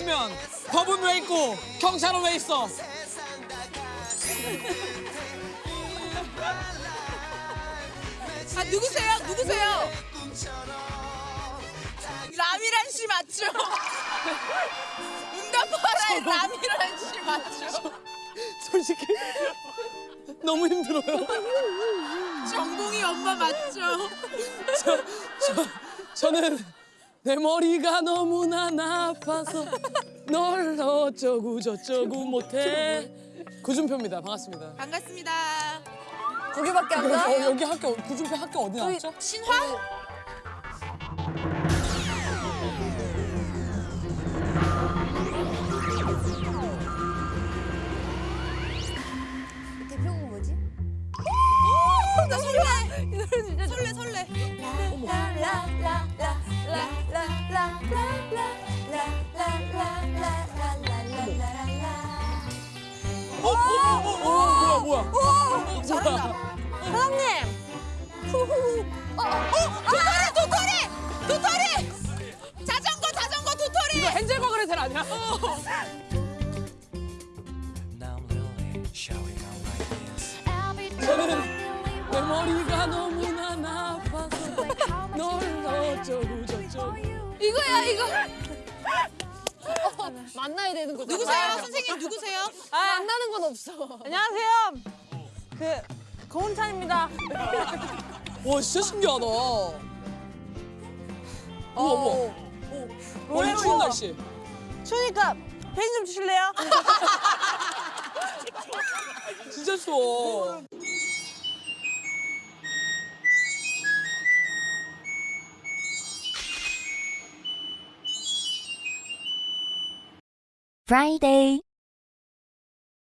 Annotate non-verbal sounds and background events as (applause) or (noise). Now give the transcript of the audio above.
있으면 법은 왜 있고 경찰은 왜 있어? (laughs) 아 누구세요? 누구세요? 라미란 씨 맞죠? (laughs) 응답하라의 라미란 씨 맞죠? 솔직히 너무 힘들어요. 정봉이 엄마 맞죠? 저, 저, 저는 내 머리가 너무나 나빠서 널 어쩌고 저쩌고 못해. 구준표입니다. 반갑습니다. 반갑습니다. 거기밖에 안 어, 가? 여기 학교 구준표 학교 어디 나왔죠? 신화? 대표곡 뭐지? 오, 나 설레. 이 노래 진짜 설레 설레. 어, 어, 어, 어, 어, 뭐야 뭐야? 오, 잘한다. 사장님! 어, 도토리 도토리 도토리. 자전거 자전거 도토리. 이거 헨젤과 그레텔 아니야? 저는 내 머리가 너무나 나빠서 널 어쩌고 저쩌고 이거야 이거. 어, 만나야 되는 거죠. 누구세요? 선생님 누구세요? 아, 만나는 건 없어. 안녕하세요. 그 고은찬입니다. 와 진짜 신기하다 우와 우와 와이 추운 날씨 추우니까 펜좀 주실래요? (laughs) 진짜 추워 Friday